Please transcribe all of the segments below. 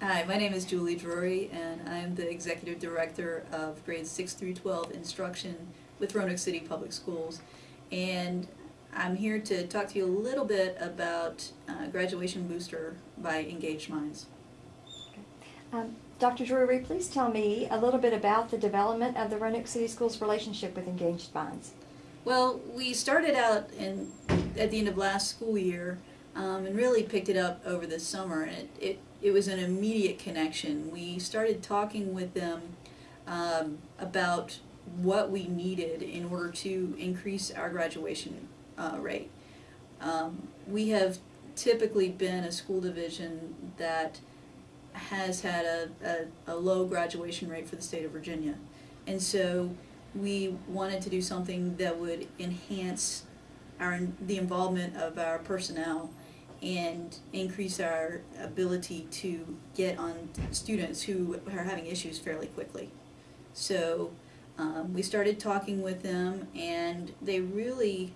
Hi, my name is Julie Drury, and I'm the Executive Director of grades 6 through 12 instruction with Roanoke City Public Schools. And I'm here to talk to you a little bit about uh, Graduation Booster by Engaged Minds. Um, Dr. Drury, please tell me a little bit about the development of the Roanoke City Schools relationship with Engaged Minds. Well, we started out in, at the end of last school year um, and really picked it up over the summer. And it, it, it was an immediate connection. We started talking with them um, about what we needed in order to increase our graduation uh, rate. Um, we have typically been a school division that has had a, a, a low graduation rate for the state of Virginia. And so we wanted to do something that would enhance our, the involvement of our personnel and increase our ability to get on students who are having issues fairly quickly. So um, we started talking with them and they really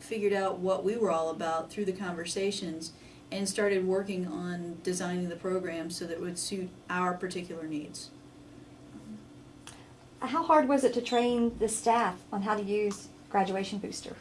figured out what we were all about through the conversations and started working on designing the program so that it would suit our particular needs. How hard was it to train the staff on how to use Graduation Booster?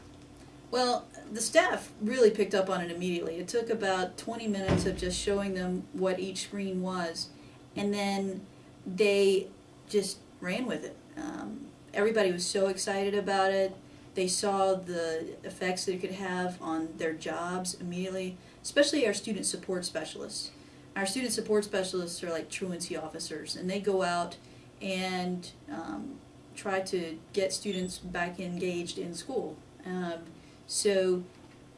Well, the staff really picked up on it immediately. It took about 20 minutes of just showing them what each screen was, and then they just ran with it. Um, everybody was so excited about it. They saw the effects that it could have on their jobs immediately, especially our student support specialists. Our student support specialists are like truancy officers, and they go out and um, try to get students back engaged in school. Um, so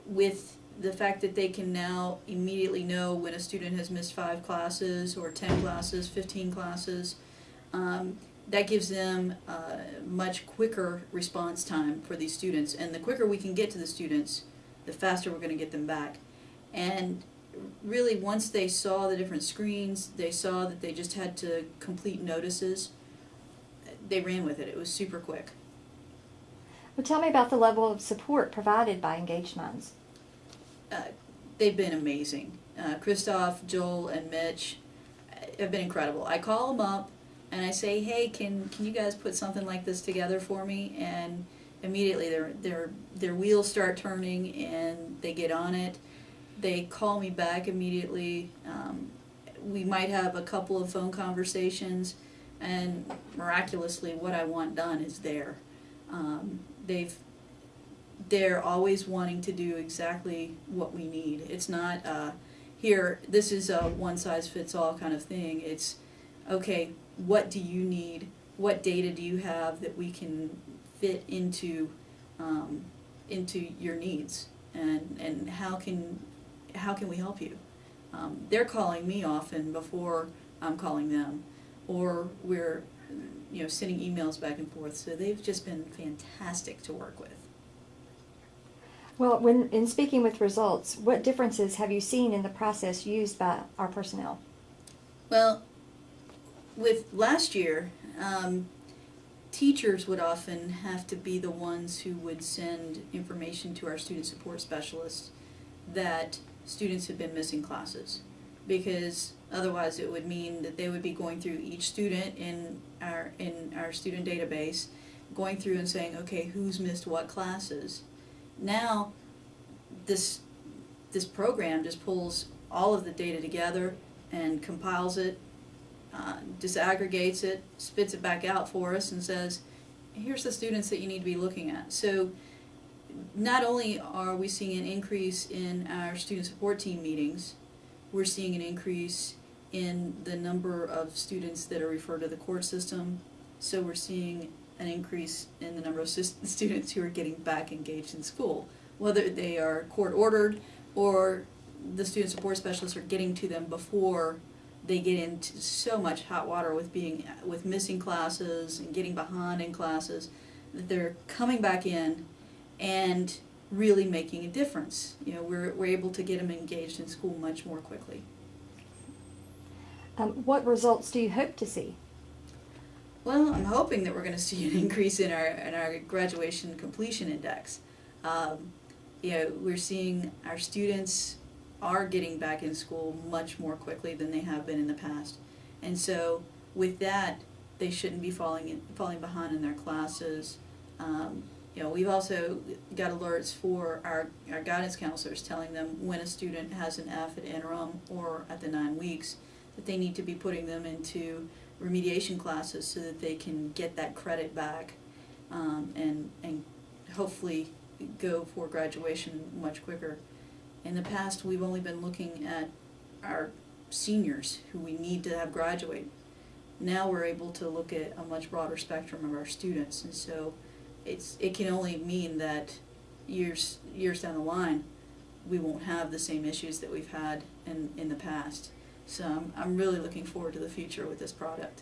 with the fact that they can now immediately know when a student has missed five classes or 10 classes, 15 classes, um, that gives them a much quicker response time for these students. And the quicker we can get to the students, the faster we're going to get them back. And really, once they saw the different screens, they saw that they just had to complete notices, they ran with it. It was super quick. Well, tell me about the level of support provided by Engaged Minds. Uh, they've been amazing. Uh, Christoph, Joel, and Mitch have been incredible. I call them up and I say, "Hey, can can you guys put something like this together for me?" And immediately their their their wheels start turning and they get on it. They call me back immediately. Um, we might have a couple of phone conversations, and miraculously, what I want done is there. Um, they've they're always wanting to do exactly what we need. It's not uh, here. This is a one size fits all kind of thing. It's okay. What do you need? What data do you have that we can fit into um, into your needs? And and how can how can we help you? Um, they're calling me often before I'm calling them, or we're you know sending emails back and forth. So they've just been fantastic to work with. Well, when in speaking with results, what differences have you seen in the process used by our personnel? Well, with last year, um, teachers would often have to be the ones who would send information to our student support specialists that students had been missing classes because otherwise it would mean that they would be going through each student in our in our student database going through and saying okay who's missed what classes? Now this this program just pulls all of the data together and compiles it uh, disaggregates it spits it back out for us and says here's the students that you need to be looking at. So not only are we seeing an increase in our student support team meetings, we're seeing an increase in the number of students that are referred to the court system. So we're seeing an increase in the number of students who are getting back engaged in school, whether they are court ordered or the student support specialists are getting to them before they get into so much hot water with being with missing classes and getting behind in classes that they're coming back in and really making a difference. You know, we're, we're able to get them engaged in school much more quickly. Um, what results do you hope to see? Well, I'm hoping that we're going to see an increase in our in our graduation completion index. Um, you know, we're seeing our students are getting back in school much more quickly than they have been in the past. And so with that, they shouldn't be falling in, falling behind in their classes. Um, you know, we've also got alerts for our, our guidance counselors telling them when a student has an F at interim or at the nine weeks, that they need to be putting them into remediation classes so that they can get that credit back um, and, and hopefully go for graduation much quicker. In the past, we've only been looking at our seniors who we need to have graduate. Now we're able to look at a much broader spectrum of our students, and so it's it can only mean that years years down the line, we won't have the same issues that we've had in in the past. So I'm I'm really looking forward to the future with this product.